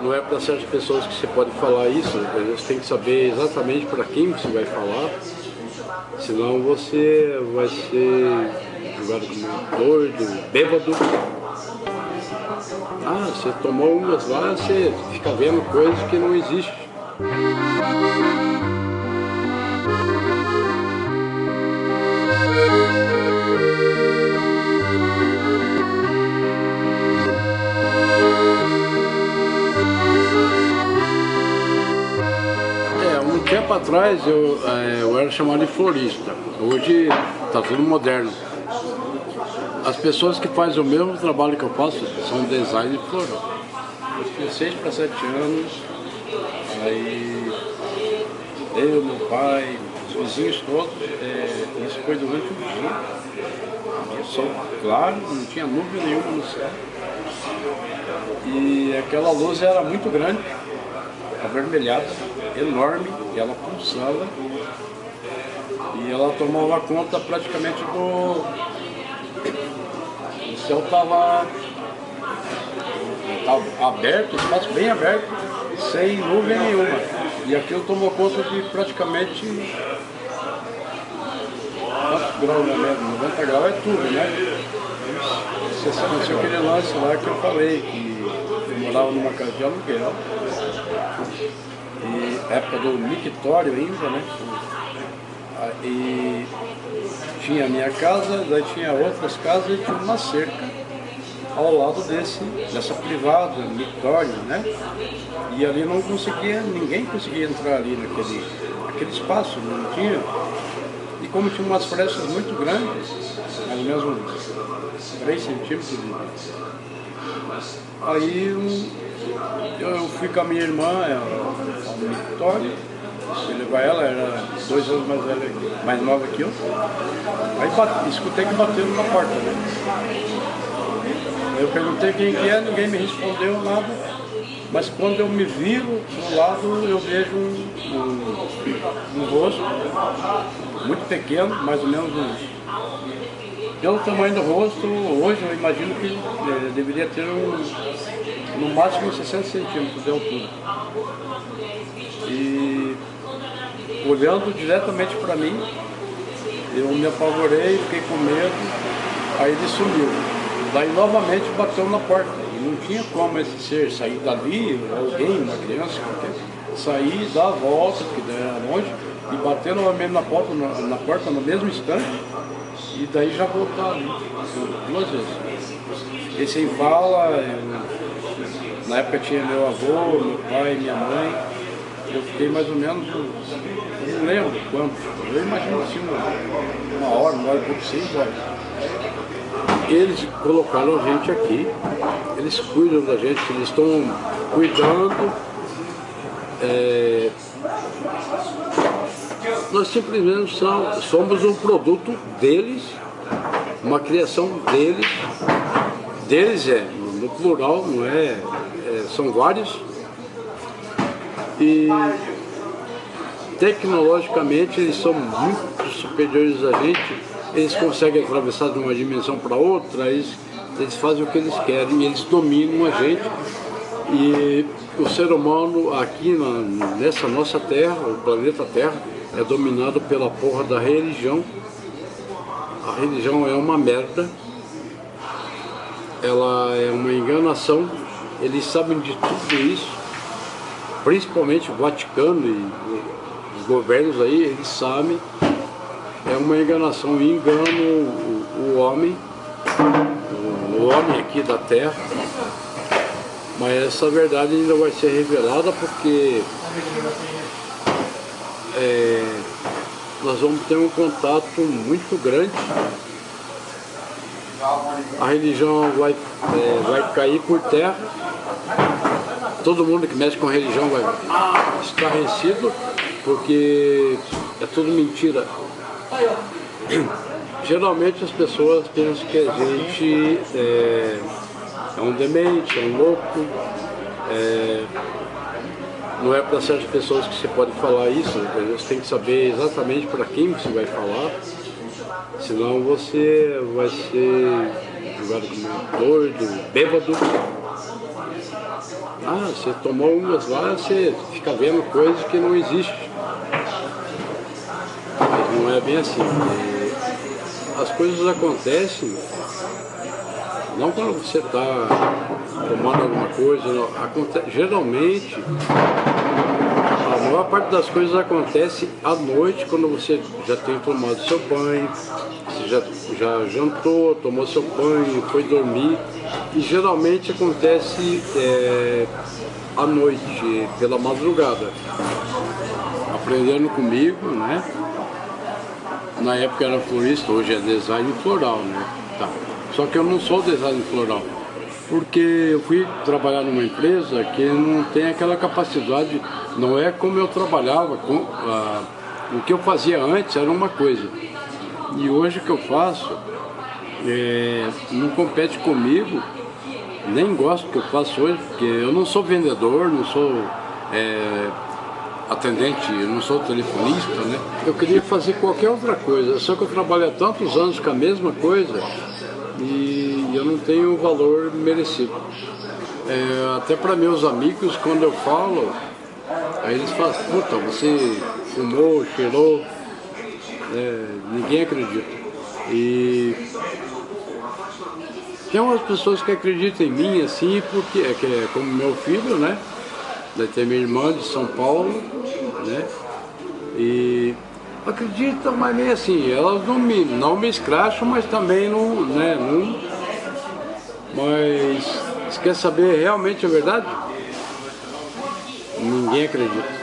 não é para certas pessoas que você pode falar isso, você tem que saber exatamente para quem você vai falar, senão você vai ser julgado como doido, bêbado. Ah, você tomou umas lá, você fica vendo coisas que não existem. Atrás eu, é, eu era chamado de florista, hoje está tudo moderno. As pessoas que fazem o mesmo trabalho que eu faço são design floral. Eu tinha 6 para 7 anos, aí eu, meu pai, os vizinhos todos, é, isso foi durante o dia. Sol claro, não tinha nuvem nenhuma no céu. E aquela luz era muito grande, avermelhada, enorme, e ela pulsava e ela tomava conta praticamente do... O céu estava aberto, espaço bem aberto, sem nuvem nenhuma. E aquilo tomou conta de praticamente quantos graus, né? 90 graus é tudo, né? Você sabe, aquele lance lá que eu falei, que eu morava numa casa de aluguel e época do mictório ainda, né? E tinha a minha casa, daí tinha outras casas e tinha uma cerca ao lado desse, dessa privada, mictório, né? E ali não conseguia, ninguém conseguia entrar ali naquele, naquele espaço, não tinha. E como tinha umas frestas muito grandes, mais ou menos uns 3 centímetros de... Aí um, eu fui com a minha irmã, é, a Vitória, fui levar ela, era dois anos mais velha, mais nova que eu. Aí bate, escutei que bateram na porta, né? Eu perguntei quem que é, ninguém me respondeu nada. Mas quando eu me viro do lado, eu vejo um, um, um rosto muito pequeno, mais ou menos uns pelo tamanho do rosto, hoje eu imagino que é, deveria ter um, no máximo 60 centímetros de altura. E olhando diretamente para mim, eu me apavorei, fiquei com medo, aí ele sumiu. Daí novamente bateu na porta. E não tinha como esse ser sair dali, alguém, uma criança qualquer, sair, dar a volta, porque era longe, e bater novamente na porta, na, na porta no mesmo instante, e daí já voltar ali, duas vezes. Esse aí fala, eu, na época tinha meu avô, meu pai, minha mãe, eu fiquei mais ou menos, não lembro quanto, eu imagino assim uma, uma hora, uma hora e pouco, seis horas. Eles colocaram a gente aqui, eles cuidam da gente, eles estão cuidando. É, nós simplesmente somos um produto deles, uma criação deles, deles é, plural, não é, é são vários, e tecnologicamente eles são muito superiores a gente, eles conseguem atravessar de uma dimensão para outra, eles, eles fazem o que eles querem, eles dominam a gente. E o ser humano aqui na, nessa nossa terra, o planeta Terra, é dominado pela porra da religião. A religião é uma merda, ela é uma enganação, eles sabem de tudo isso, principalmente o Vaticano e os governos aí, eles sabem, é uma enganação e enganam o, o homem, o homem aqui da terra, mas essa verdade ainda vai ser revelada porque é, nós vamos ter um contato muito grande. A religião vai, é, vai cair por terra. Todo mundo que mexe com religião vai estarrecido, porque é tudo mentira. Geralmente as pessoas pensam que a gente é, é um demente, é um louco, é, não é para certas pessoas que você pode falar isso, você tem que saber exatamente para quem você vai falar, senão você vai ser julgado como doido, bêbado. Ah, você tomou umas lá, você fica vendo coisas que não existem. Mas não é bem assim. As coisas acontecem não quando você está tomando alguma coisa, não. Geralmente maior parte das coisas acontece à noite, quando você já tem tomado seu banho, você já, já jantou, tomou seu banho, foi dormir. E geralmente acontece é, à noite, pela madrugada. Aprendendo comigo, né? Na época era florista, hoje é design floral, né? Tá. Só que eu não sou design floral porque eu fui trabalhar numa empresa que não tem aquela capacidade, não é como eu trabalhava, com, ah, o que eu fazia antes era uma coisa, e hoje o que eu faço é, não compete comigo, nem gosto do que eu faço hoje, porque eu não sou vendedor, não sou é, atendente, não sou telefonista, né? Eu queria fazer qualquer outra coisa, só que eu trabalho há tantos anos com a mesma coisa, e eu não tenho o valor merecido. É, até para meus amigos, quando eu falo, aí eles falam, puta, você fumou, cheirou, é, ninguém acredita. E tem umas pessoas que acreditam em mim assim, porque é, que é como meu filho, né? Daí tem minha irmã de São Paulo, né? E acreditam, mas meio assim, elas não me, não me escracham, mas também não, né, não... Mas, quer saber realmente a verdade? Ninguém acredita.